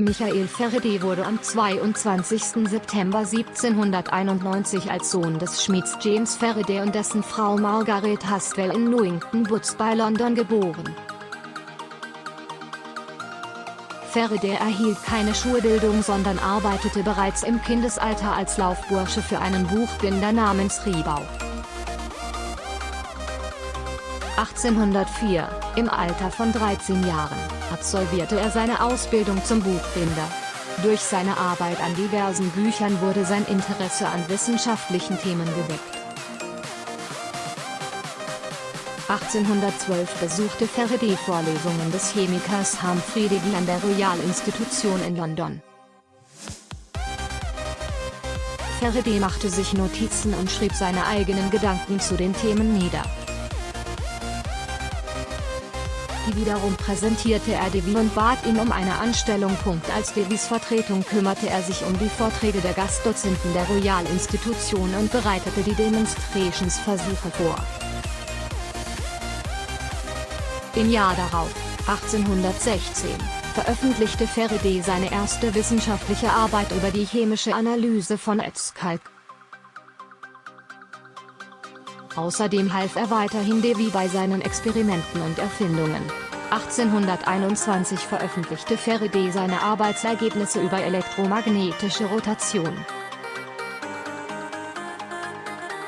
Michael Faraday wurde am 22. September 1791 als Sohn des Schmieds James Faraday und dessen Frau Margaret Haswell in Newington Butts bei London geboren. Faraday erhielt keine Schulbildung sondern arbeitete bereits im Kindesalter als Laufbursche für einen Buchbinder namens Riebau. 1804, im Alter von 13 Jahren, absolvierte er seine Ausbildung zum Buchbinder. Durch seine Arbeit an diversen Büchern wurde sein Interesse an wissenschaftlichen Themen geweckt. 1812 besuchte Faraday Vorlesungen des Chemikers Humphrey Davy an der Royal Institution in London. Faraday machte sich Notizen und schrieb seine eigenen Gedanken zu den Themen nieder. Wiederum präsentierte er Devi und bat ihn um eine Anstellung. Als Devis Vertretung kümmerte er sich um die Vorträge der Gastdozenten der Royal Institution und bereitete die Demonstrationsversuche vor. Im Jahr darauf, 1816, veröffentlichte Faraday seine erste wissenschaftliche Arbeit über die chemische Analyse von Erzkalk. Außerdem half er weiterhin Devi bei seinen Experimenten und Erfindungen. 1821 veröffentlichte Faraday seine Arbeitsergebnisse über elektromagnetische Rotation.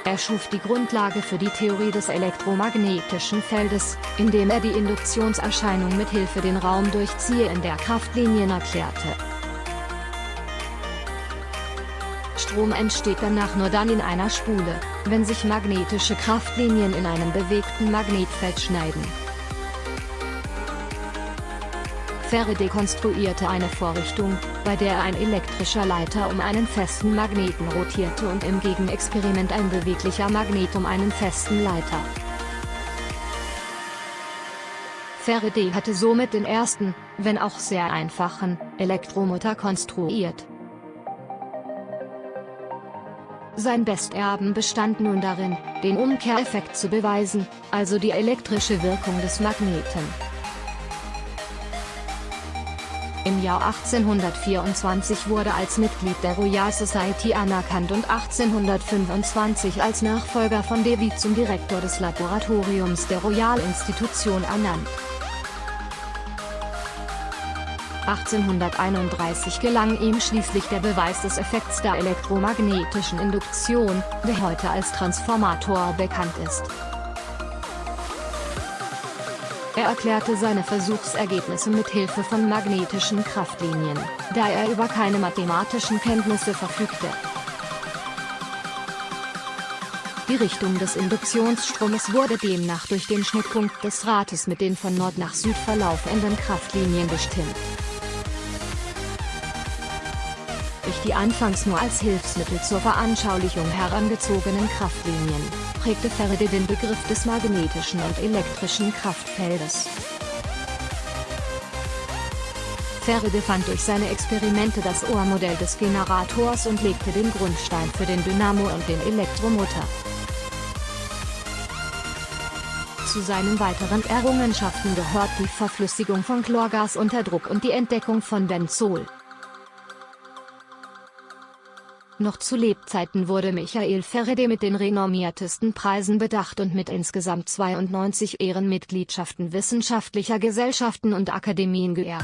Er schuf die Grundlage für die Theorie des elektromagnetischen Feldes, indem er die Induktionserscheinung mit Hilfe den Raum durchziehe in der Kraftlinien erklärte. Strom entsteht danach nur dann in einer Spule, wenn sich magnetische Kraftlinien in einem bewegten Magnetfeld schneiden. Faraday konstruierte eine Vorrichtung, bei der ein elektrischer Leiter um einen festen Magneten rotierte und im Gegenexperiment ein beweglicher Magnet um einen festen Leiter. Faraday hatte somit den ersten, wenn auch sehr einfachen, Elektromotor konstruiert. Sein Besterben bestand nun darin, den Umkehreffekt zu beweisen, also die elektrische Wirkung des Magneten. Im Jahr 1824 wurde als Mitglied der Royal Society anerkannt und 1825 als Nachfolger von Davy zum Direktor des Laboratoriums der Royal Institution ernannt. 1831 gelang ihm schließlich der Beweis des Effekts der elektromagnetischen Induktion, der heute als Transformator bekannt ist. Er erklärte seine Versuchsergebnisse mit Hilfe von magnetischen Kraftlinien, da er über keine mathematischen Kenntnisse verfügte. Die Richtung des Induktionsstromes wurde demnach durch den Schnittpunkt des Rates mit den von Nord nach Süd verlaufenden Kraftlinien bestimmt. Durch die anfangs nur als Hilfsmittel zur Veranschaulichung herangezogenen Kraftlinien, prägte Faraday den Begriff des magnetischen und elektrischen Kraftfeldes. Faraday fand durch seine Experimente das Ohrmodell des Generators und legte den Grundstein für den Dynamo und den Elektromotor. Zu seinen weiteren Errungenschaften gehört die Verflüssigung von Chlorgas unter Druck und die Entdeckung von Benzol. Noch zu Lebzeiten wurde Michael Faraday mit den renommiertesten Preisen bedacht und mit insgesamt 92 Ehrenmitgliedschaften wissenschaftlicher Gesellschaften und Akademien geehrt.